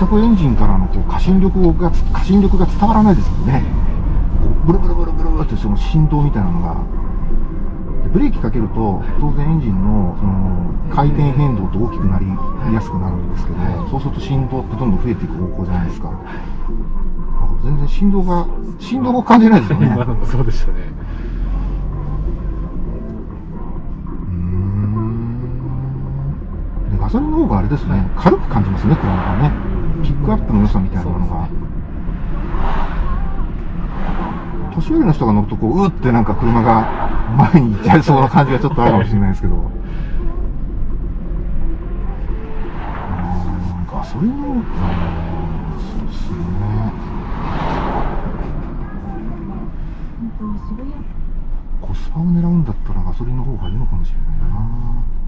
全くエンジンからのこう過信力が過信力が伝わらないですもんね。ブルブルブルブルってその振動みたいなのが。ブレーキかけると当然エンジンのその回転変動って大きくなりやすくなるんですけど、そうすると振動ってどんどん増えていく方向じゃないですか。全然振動が振動を感じないですよね。今のもそうでしたね。でガソリンの方があれですね、軽く感じますね、車がね。ピックアップの良さみたいなものが。年寄りの人が乗ると、こう、うーってなんか車が前に行っちゃいそうな感じがちょっとあるかもしれないですけど。ガソリンの、そうですね。コスパを狙うんだったらガソリンの方がいいのかもしれないな。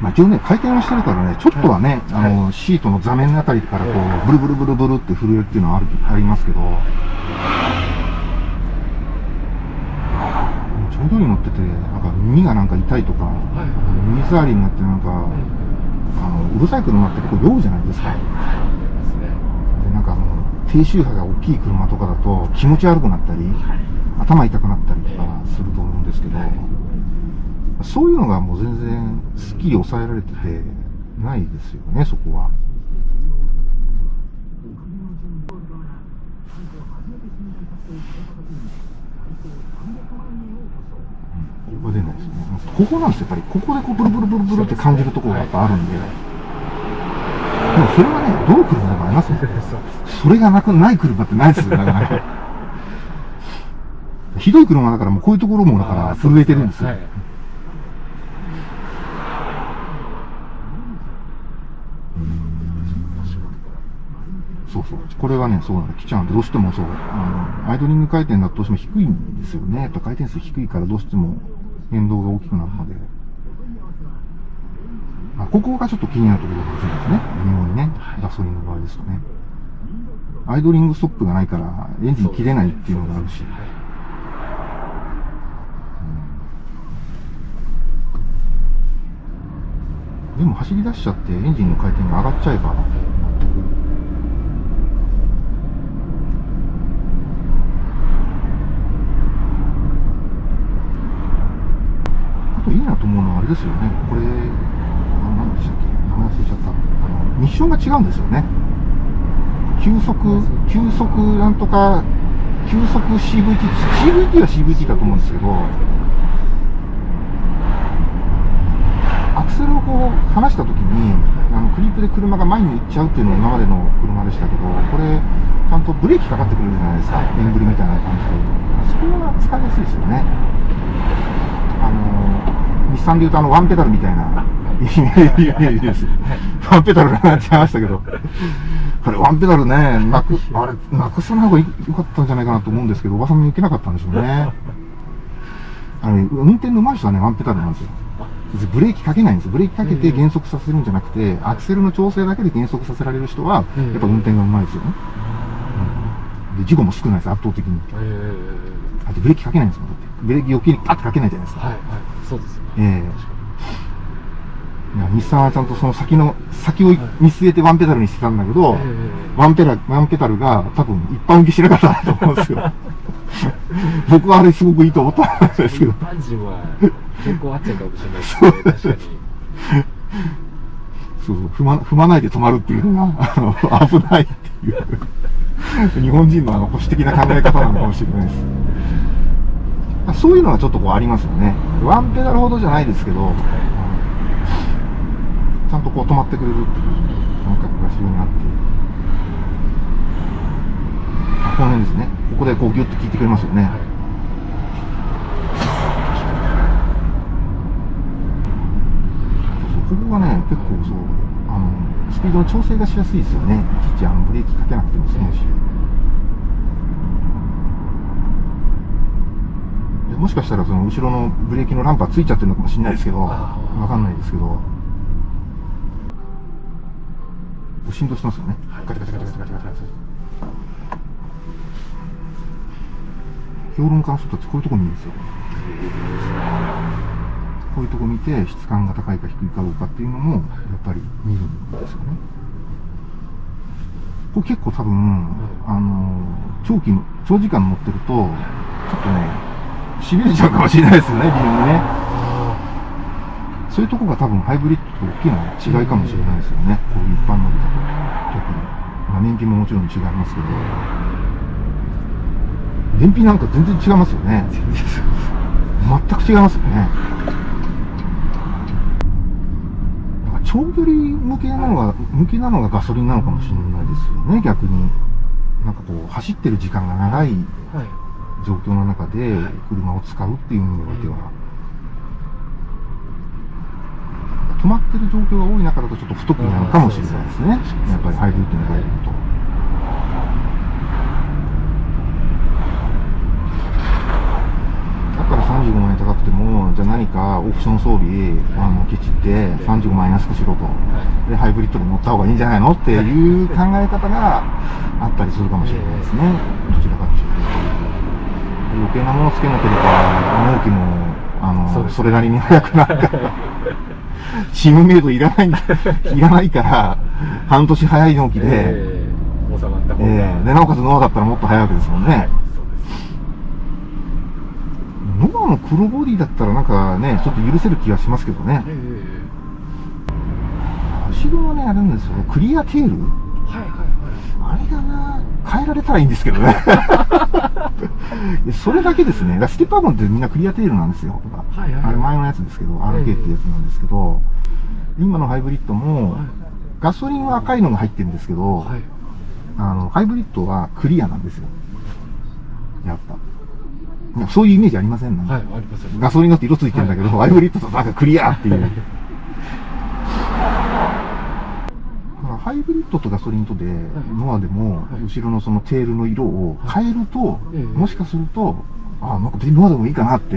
まあ、一応ね、回転はしてるからね、ちょっとはね、あの、シートの座面のあたりからこう、ブルブルブルブルって震えるっていうのはある、ありますけど、長距離乗ってて、なんか耳がなんか痛いとか、耳障りになってなんか、あの、うるさい車って結構酔うじゃないですか。で、なんかあの、低周波が大きい車とかだと気持ち悪くなったり、頭痛くなったりとかすると思うんですけど、そういうのがもう全然すっきり抑えられててないですよね、そこは。うんここは出ないですね。ここなんですよ、やっぱり。ここでこうブルブルブルブルって感じるところがやっぱあるんで。でもそれはね、どの車でもありますよ。それがなくない車ってないですよ、なかなか。ひどい車だからもうこういうところもだから震えてるんですよ。はいそうそう。これがね、そうなんだ。来ちゃうんで、どうしてもそう、あの、アイドリング回転だとどうしても低いんですよね。やっぱ回転数低いからどうしても変動が大きくなるので。まあ、ここがちょっと気になるところかもしれないですね。微妙にね。ガソリンの場合ですとね。アイドリングストップがないから、エンジン切れないっていうのがあるし。でも走り出しちゃってエンジンの回転が上がっちゃえば、あといいなと思うのはあれですよね。これ、あ何でしたっけ？名前忘れちゃった。あの、ミッションが違うんですよね。急速、急速なんとか、急速 CVT、CVT は CVT だと思うんですけど、アクセルをこう離したときに、あのクリップで車が前に行っちゃうっていうのが今までの車でしたけど、これ、ちゃんとブレーキかかってくれるじゃないですか、エンブリみたいな感じで。そこが使いやすいですよね。日産で言うとあのワンペダルみたいなイメージです。ワンペダルなくなっちゃいましたけど、これワンペダルね、なく、あれ、なくさない方がよかったんじゃないかなと思うんですけど、おばさんもいけなかったんでしょうね。あのね、運転の上手い人はね、ワンペダルなんですよ。ブレーキかけないんです。ブレーキかけて減速させるんじゃなくて、アクセルの調整だけで減速させられる人は、やっぱ運転が上手いですよね。うんで、事故も少ないです、圧倒的に。えあとブレーキかけないんですもん。だってブレーキ余計にパッとかけないじゃないですか。ーはいはいそうですええ日産はちゃんとその先の、先を見据えてワンペダルにしてたんだけど、えワンペダル、ワンペダルが多分一般受けしなかったなと思うんですよ。僕はあれすごくいいと思ったんですけど一。般人は結構あっちゃうかもしれないですね確かにそうそう踏ま、踏まないで止まるっていうのが、あの、危ないっていう。日本人のあの保守的な考え方なのかもしれないです。そういうのはちょっとこうありますよね。ワンペダルほどじゃないですけど、ちゃんとこう止まってくれるっていう感覚が非常にあって。この辺ですね。ここでこうギュッと効いてくれますよね。ここがね、結構そう、あの、スピードの調整がしやすいですよね。いちいちあのブレーキかけなくても済むし。でもしかしたらその後ろのブレーキのランパーついちゃってるのかもしれないですけど、わかんないですけど。振動してますよね。ガチャガチャガチャガチャガチャガチャ。評論家の人たちこういうとこにいるんですよ。こういうとこ見て質感が高いか低いかどうかっていうのもやっぱり見るんですよねこれ結構多分、あの長期の長時間乗ってるとちょっとねしびれちゃうかもしれないですよね微妙にね。そういうとこが多分ハイブリッドと大きな違いかもしれないですよね。こういう一般乗りだと特にまあ燃費ももちろん違いますけど。燃費なんか全然違いますよね。全く違いますよね。長距離向けなのが向きなのがガソリンなのかもしれないですよね。逆に。なんかこう走ってる時間が長い状況の中で車を使うっていう意味においては、止まってる状況が多い中だとちょっと不得意なのかもしれないですねやっぱりハイブリッドに入ると。だから35万円高くても、じゃあ何かオプション装備、あの、ケチって35万円安くしろと。で、ハイブリッドで乗った方がいいんじゃないの？っていう考え方があったりするかもしれないですね。どちらかというと。余計なものつけなければ、納期も、あの、それなりに早くなるから。チームメイドいらないいらないから、半年早い納期で、えー収まった方が、えーで、なおかつノアだったらもっと早いわけですもんね。はいノアの黒ボディだったらなんかね、ちょっと許せる気がしますけどね。え後ろはね、あれなんですよ。クリアテール？ーはいはいあれだな変えられたらいいんですけどね。それだけですね。ステップアップってみんなクリアテールなんですよ。はいはいあれ前のやつですけど、RK ってやつなんですけど、今のハイブリッドもはい、ガソリンは赤いのが入ってるんですけど、はいはいあの、ハイブリッドはクリアなんですよ。やっぱ。そういうイメージありません？なんかはいガソリンだって色ついてるんだけど、ハイブリッドとなんかクリアっていう。ハイブリッドとガソリンとで、ノアでもはい、後ろのそのテールの色を変えると、ええ。もしかすると、あなんかノアでもいいかなって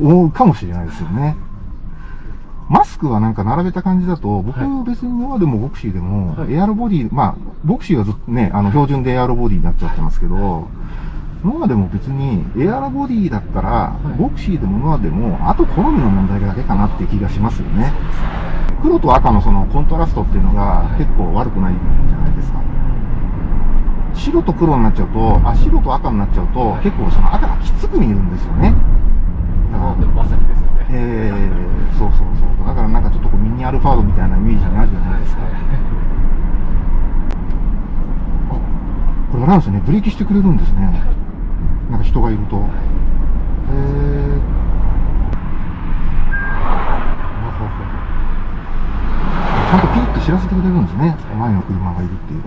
思うかもしれないですよね。マスクはなんか並べた感じだと、僕はい。別にノアでもボクシーでも、はい。エアロボディ、まあ、ボクシーはずっとね、あの、標準でエアロボディになっちゃってますけど、ノアでも別に、エアロボディだったら、い。ボクシーでもノアでも、あと好みの問題だけかなって気がしますよね。黒と赤のそのコントラストっていうのが結構悪くないじゃないですか。白と黒になっちゃうと、あ、白と赤になっちゃうと、結構その赤がきつく見えるんですよね。だからあでもまさにですよねえー、そうそうそう。だからなんかちょっとこうミニアルファードみたいなイメージになるじゃないですか。これあれなんですよね、ブレーキしてくれるんですね。なんか人がいると。へー。ちゃんとピーって知らせてくれるんですね。前の車がいるっていう。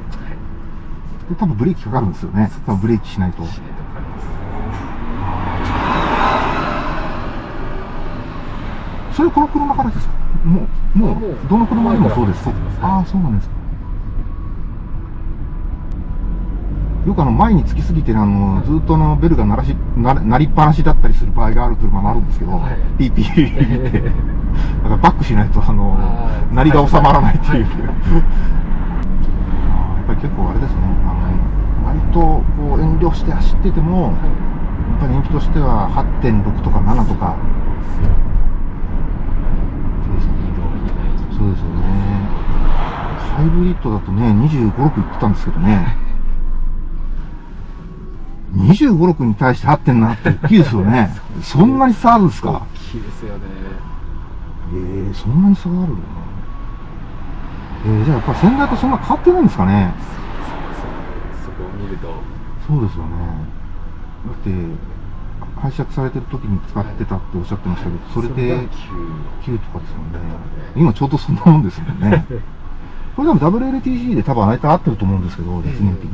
で、多分ブレーキかかるんですよね。多分ブレーキしないと。それこの車からですか？もう、もうう、どの車でもそうですああ、そうなんですか。よくあの、前につきすぎて、あの、ずっとあの、ベルが鳴らし、な鳴りっぱなしだったりする場合がある車もあるんですけど、はいピーピーって。だからバックしないと、あの鳴りが収まらないっていう。はい。やっぱり結構あれですね、あの、割とこう遠慮して走ってても、やっぱり燃費としては8.6とか7とか、そうですよ。ね。ハイブリッドだとね、25、6いってたんですけどね。25、6に対して8.7って大きいですよね。そんなに差あるんですか？大きいですよねええそんなに差があるのえー、じゃあやっぱ先代とそんな変わってないんですかねそこを見るとそうですよね。だって、拝借されてる時に使ってたっておっしゃってましたけど、それで9とかですもんね。今ちょうどそんなもんですもんね。これ多分 WLTC で多分あれと合ってると思うんですけど、実燃費に。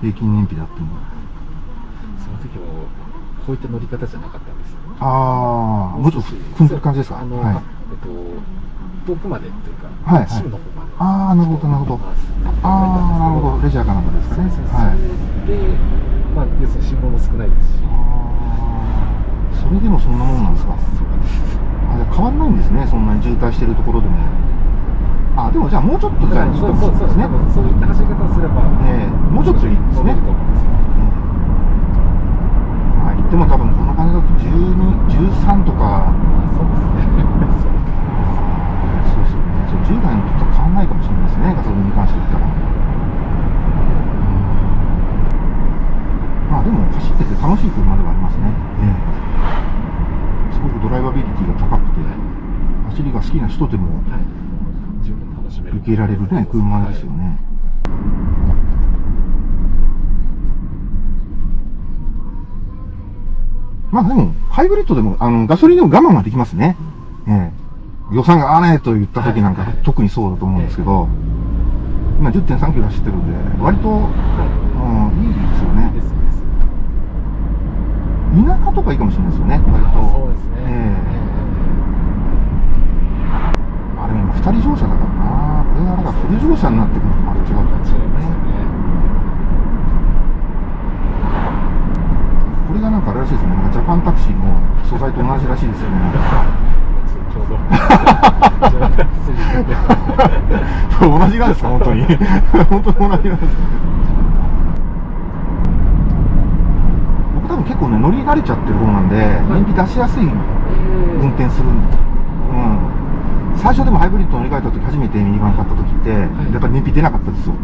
平均燃費であっても。その時もこういった乗り方じゃなかったああ、もうちょっと組んでる感じですか？あの、はい。えっと遠くまでというか、はいはいの方までああ、なるほど、なるほど。ああ、なるほど。レジャーかなんかですかね。はい。で、まあ、要するに信号も少ないですしああ、それでもそんなもんなんですか？あ、じゃあ変わんないんですね、そんなに渋滞してるところでも。あ、でもじゃあもうちょっとじゃあいいかそうもしれないですねそういった走り方をすれば、ええもうちょっといいですねでも多分この金だと12、13とか、そうですね。そうですよね。そう10代の時と変わんないかもしれないですね、ガソリンに関して言ったら。まあでも走ってて楽しい車ではありますね。ええすごくドライバビリティが高くて、走りが好きな人でも。受けられるね、車ですよね。まあでも、ハイブリッドでも、あの、ガソリンでも我慢はできますね。ええ予算が合わないと言った時なんか、はいはい特にそうだと思うんですけど、今10.3キロ走ってるんで、割と、はうん、いいですよね。田舎とかいいかもしれないですよね、割と。そうですね。ええあれ今、二人乗車だからな。これがあれがフル乗車になってくるとまた違うかもしれ違いますよね。ね。これがなんかあれらしいですね。なんかジャパンタクシーの素材と同じらしいですよね。ちょうど。同じなんですか、本当に。本当に同じなんです。僕多分結構ね、乗り慣れちゃってる方なんで、燃費出しやすい運転するんで、うん。最初でもハイブリッド乗り換えた時、初めてミニバン買った時って、やっぱり燃費出なかったですよ。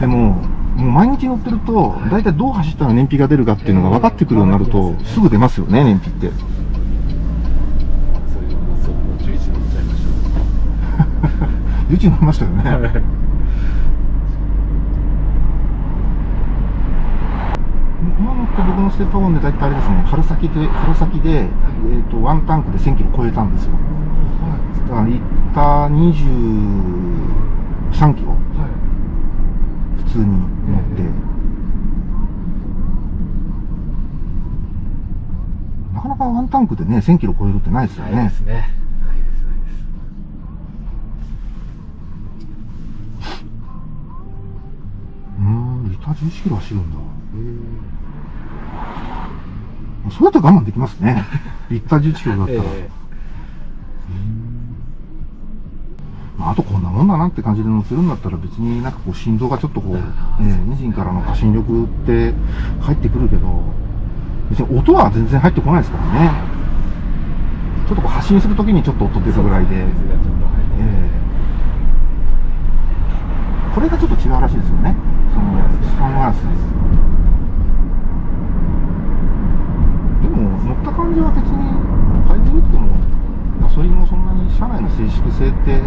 でも、もう毎日乗ってると、大体どう走ったら燃費が出るかっていうのが分かってくるようになると、すぐ出ますよね、燃費って。それそうもう11乗っちゃいましうち乗りましたよね。今乗って僕のステップワゴンで大体あれですね、春先で、春先で、えっ、と、ワンタンクで1000キロ超えたんですよ。だから、リッター23キロ、普通に乗って。なかなかワンタンクでね、1000キロ超えるってないですよねないです。ね。ないですないです。うーん、リッター11キロ走るんだ。そうやったら我慢できますね。リッター11キロだったら。えまあ、あとこんなもんだなって感じで乗せるんだったら別になんかこう振動がちょっとこう、ね、エンジンからの過信力って入ってくるけど、別に音は全然入ってこないですからね。ちょっとこう発進するときにちょっと音え出るぐらいで、ええこれがちょっと違うらしいですよね。その、サングラスです。でも、乗った感じは別に、ハイブリッドも、ガソリンもそんなに車内の静粛性って、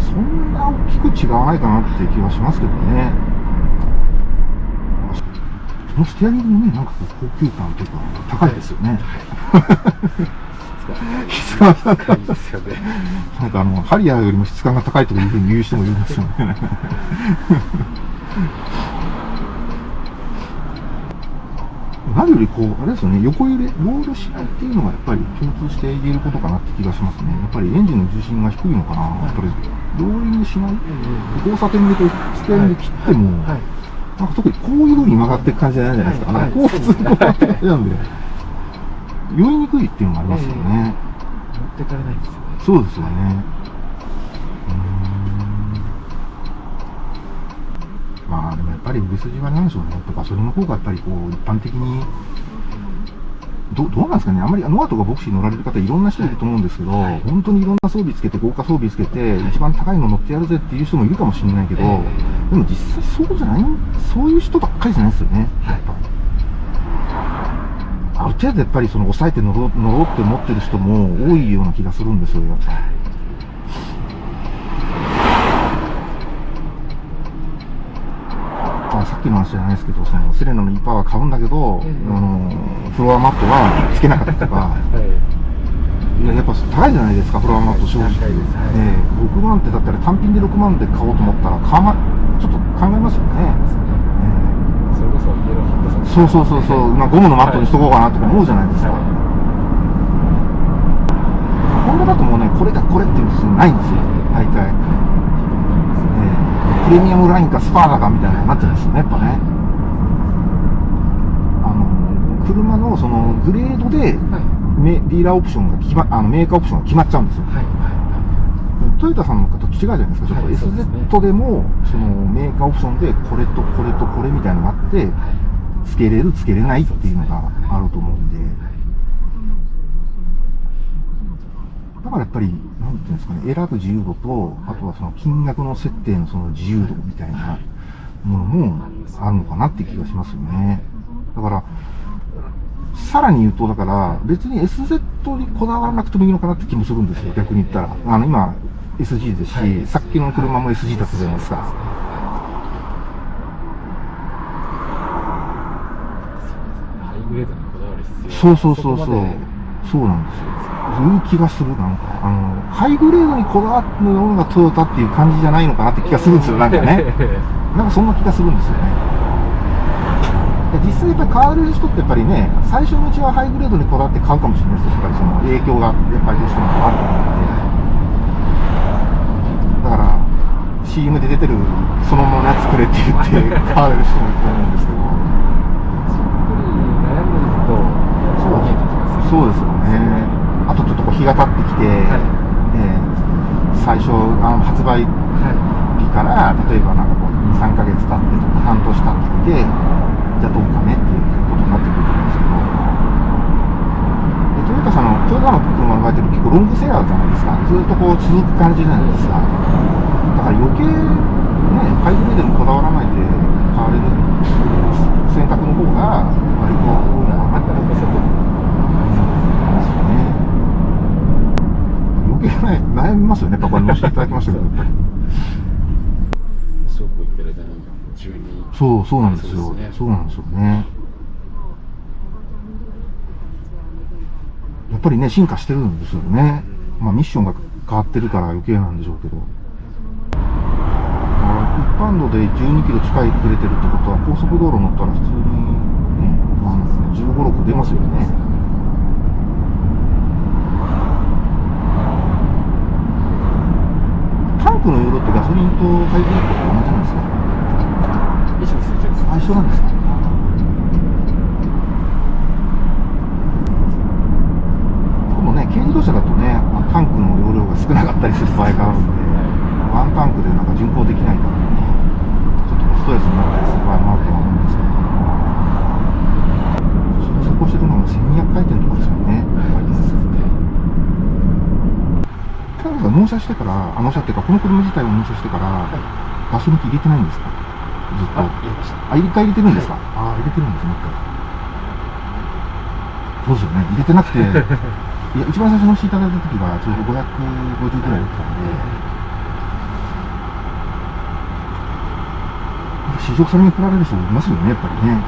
そんな大きく違わないかなって気はしますけどね。このステアリングもね、なんかこう高級感とか、高いですよね。質感が高いですよね。なんかあの、ハリアーよりも質感が高いというふうに言う人もいるんですよね。何よりこう、あれですよね、横揺れ、ロールしないっていうのがやっぱり共通して言えることかなって気がしますね。やっぱりエンジンの重心が低いのかな。やっぱり、ローリングしない。交差点でステアリング切っても、はい。なんか特にこういう風に曲がっていく感じじゃないじゃないですか。はいこう普通にこう曲がっていく感じなんで、酔いにくいっていうのがありますよね。持ってかれないですよね。そうですよね。まあでもやっぱり売れ筋はなんでしょうね。やっぱガソリンの方がやっぱりこう一般的にどどうなんですかね、あんまりノアとかボクシー乗られる方いろんな人いると思うんですけど、はい本当にいろんな装備つけて、豪華装備つけて、一番高いの乗ってやるぜっていう人もいるかもしれないけど、えでも実際そうじゃない、そういう人ばっかりじゃないですよね、やっぱり。ある程度やっぱりその抑えて乗ろう乗ろうって思ってる人も多いような気がするんですよ、やっぱり。まあ、さっきの話じゃないですけど、そのセレナの E パワー買うんだけど、ええあのフロアマットはつけなかったりとか、はい。いややっぱ高いじゃないですか、フロアマット正直。ええ。6万ってだったら単品で6万で買おうと思ったら、買わまちょっと考えますよね。それこそイエローハットさんそうそうそうそう、まあ、ゴムのマットにしとこうかなとか思うじゃないですか。ホンダだともうね、これだこれっていうのないんですよ、大体。ええプレミアムラインかスパーだかみたいなのになっちゃうんですよね、やっぱね。あの、車のそのグレードで、はい。メディーラーオプションが決ま、あのメーカーオプションが決まっちゃうんですよ。はい。トヨタさんの違うじゃないですか、ちょっと SZ でも、そのメーカーオプションで、これとこれとこれみたいなのがあって、つけれる、つけれないっていうのがあると思うんで、だからやっぱり、なんていうんですかね、選ぶ自由度と、あとはその金額の設定のその自由度みたいなものもあるのかなって気がしますよね。だから、さらに言うと、だから、別に SZ にこだわらなくてもいいのかなって気もするんですよ、逆に言ったら。あの、今、SG ですし、さっきの車も SG だったじゃないですか。ハイグレードにこだわる必要そうそうそうそう。そうなんですよ。いう気がする、なんか。あの、ハイグレードにこだわるのがトヨタっていう感じじゃないのかなって気がするんですよ、なんかね。なんかそんな気がするんですよね。実際やっぱり買われる人ってやっぱりね、最初のうちはハイグレードにこだわって買うかもしれないですよ。やっぱりその影響がやっぱりどうしてもあると思うんで。だから、CM で出てるそのままのやつくれって言って買われる人もいると思うんですけど。そうです。よね。あとちょっとこう日が経ってきて、えー最初あの発売はい日から例えばなんかこう3ヶ月経ってとか半年経ってきてじゃあどうかねっていうことになってくると思うんですけど。でトヨタさんのトヨタの車の場合って結構ロングセラーじゃないですか。ずっとこう続く感じじゃないですかだから余計ねハイブリッドにこだわらないで買われる選択の方が割と多いのかなって思いますよね余計ね悩みますよねパパに乗せていただきましたけどやっぱりそうそう、なんですよ。そうそうなんですよね。やっぱりね、進化してるんですよね。まあ、ミッションが変わってるから余計なんでしょうけど。だから一般道で12キロ近いくれてるってことは、高速道路乗ったら普通にね、まあ、15、6出ますよね。タンクの容量ってガソリンとハイブリッドと同じなんですか？以上するです。あ、一緒なんですか？でもね、軽自動車だとね、あタンクの容量が少なかったりする場合があるんで、ワンタンクでなんか巡航できないから、ちょっとストレスになったりする場合もあるとは思うんですけど、そこしてるのが1200回転とかですよね、回転数って。タイが納車してから、あ納車っていうか、この車自体を納車してから、ガソリン機入れてないんですか？ずっと。あ入れた。入れてるんですか、あ入れてるんですね、一回。そうですよね、入れてなくて、いや、一番最初のしていただいた時は、ちょうど550ぐらいだったんで、試食されに来られる人いますよね、やっぱりね。いっ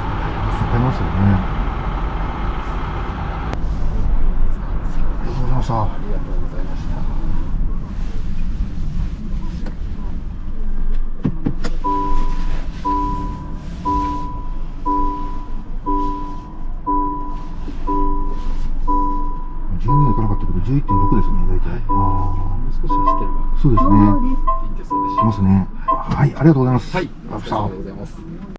ぱいいますよね。ありがとうございました。ありがとうございました12いかなかったけど、11.6ですね、大体。あもう少し走ってれそうですね。いいんでそうでししますね。はい、ありがとうございます。はい、ありがとうございます。